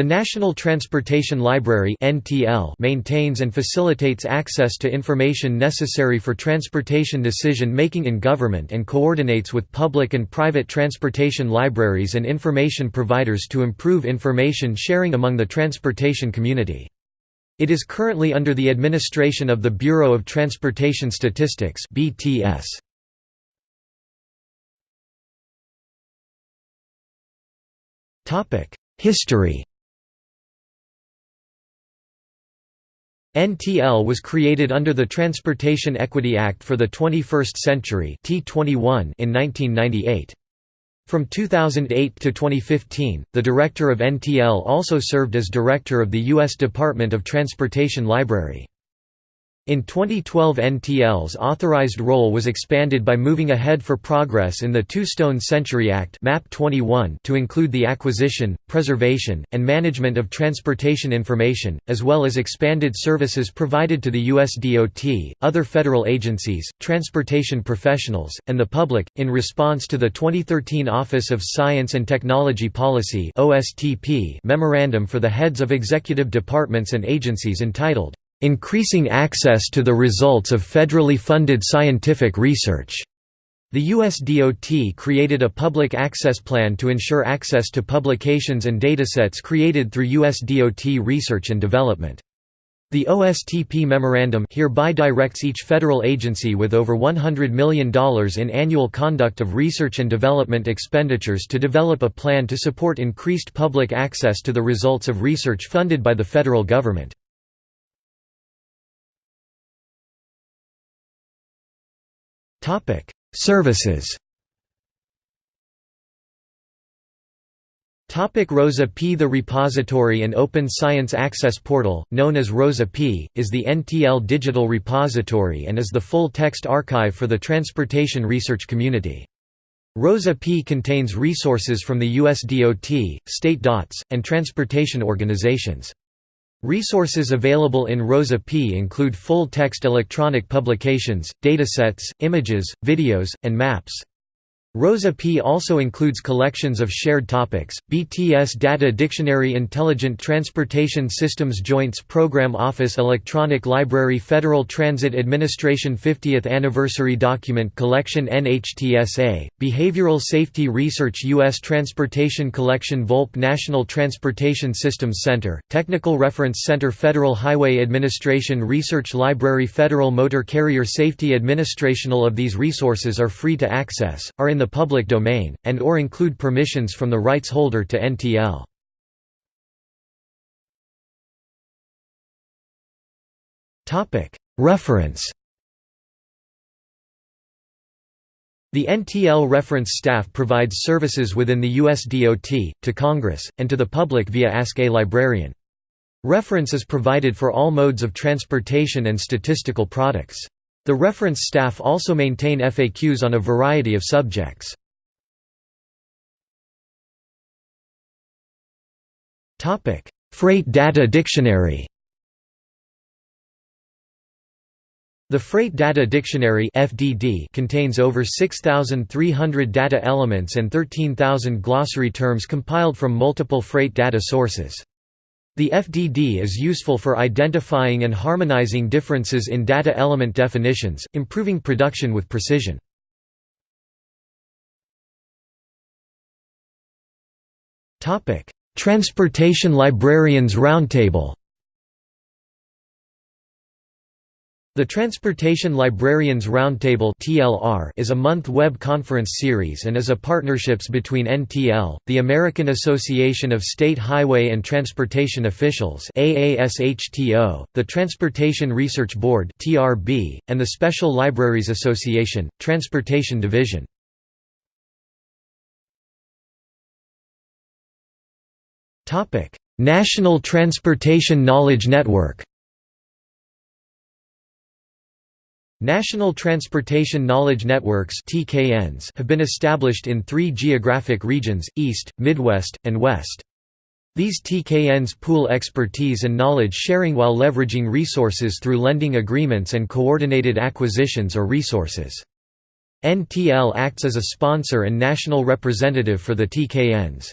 The National Transportation Library maintains and facilitates access to information necessary for transportation decision-making in government and coordinates with public and private transportation libraries and information providers to improve information sharing among the transportation community. It is currently under the administration of the Bureau of Transportation Statistics (BTS). History NTL was created under the Transportation Equity Act for the 21st Century TEA-21 in 1998. From 2008 to 2015, the director of NTL also served as director of the U.S. Department of Transportation Library. In 2012 NTL's authorized role was expanded by moving ahead for progress in the Two-Stone Century Act MAP 21 to include the acquisition, preservation, and management of transportation information, as well as expanded services provided to the U.S. DOT, other federal agencies, transportation professionals, and the public, in response to the 2013 Office of Science and Technology Policy Memorandum for the Heads of Executive Departments and Agencies entitled, increasing access to the results of federally funded scientific research. The US DOT created a public access plan to ensure access to publications and datasets created through US DOT research and development. The OSTP memorandum hereby directs each federal agency with over $100 million in annual conduct of research and development expenditures to develop a plan to support increased public access to the results of research funded by the federal government. Topic: Services. Topic Rosa P The repository and open science access portal, known as Rosa P, is the NTL digital repository and is the full-text archive for the transportation research community. Rosa P contains resources from the US DOT, state DOTs, and transportation organizations. Resources available in Rosa P include full-text electronic publications, datasets, images, videos, and maps. Rosa P also includes collections of shared topics, BTS Data Dictionary Intelligent Transportation Systems Joints Program Office Electronic Library Federal Transit Administration 50th Anniversary Document Collection NHTSA, Behavioral Safety Research U.S. Transportation Collection Volpe National Transportation Systems Center, Technical Reference Center Federal Highway Administration Research Library Federal Motor Carrier Safety Administration All of these resources are free to access, are in the public domain, and or include permissions from the rights holder to NTL. Reference The NTL reference staff provides services within the US DOT, to Congress, and to the public via Ask a Librarian. Reference is provided for all modes of transportation and statistical products. The reference staff also maintain FAQs on a variety of subjects. Freight Data Dictionary The Freight Data Dictionary FDD contains over 6,300 data elements and 13,000 glossary terms compiled from multiple freight data sources. The FDD is useful for identifying and harmonizing differences in data element definitions, improving production with precision. Transportation Librarians Roundtable The Transportation Librarians Roundtable is a month web conference series and is a partnerships between NTL, the American Association of State Highway and Transportation Officials the Transportation Research Board and the Special Libraries Association, Transportation Division. National Transportation Knowledge Network National Transportation Knowledge Networks have been established in three geographic regions, East, Midwest, and West. These TKNs pool expertise and knowledge sharing while leveraging resources through lending agreements and coordinated acquisitions or resources. NTL acts as a sponsor and national representative for the TKNs.